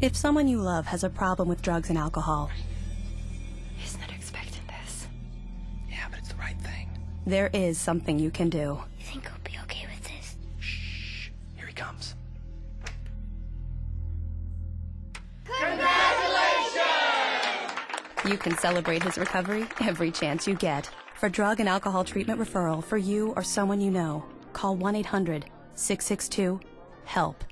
If someone you love has a problem with drugs and alcohol, isn't expecting this. Yeah, but it's the right thing. there is something you can do. You think he'll be okay with this? Shh. Here he comes. Congratulations! You can celebrate his recovery every chance you get. For drug and alcohol treatment referral for you or someone you know, call 1 800 662 HELP.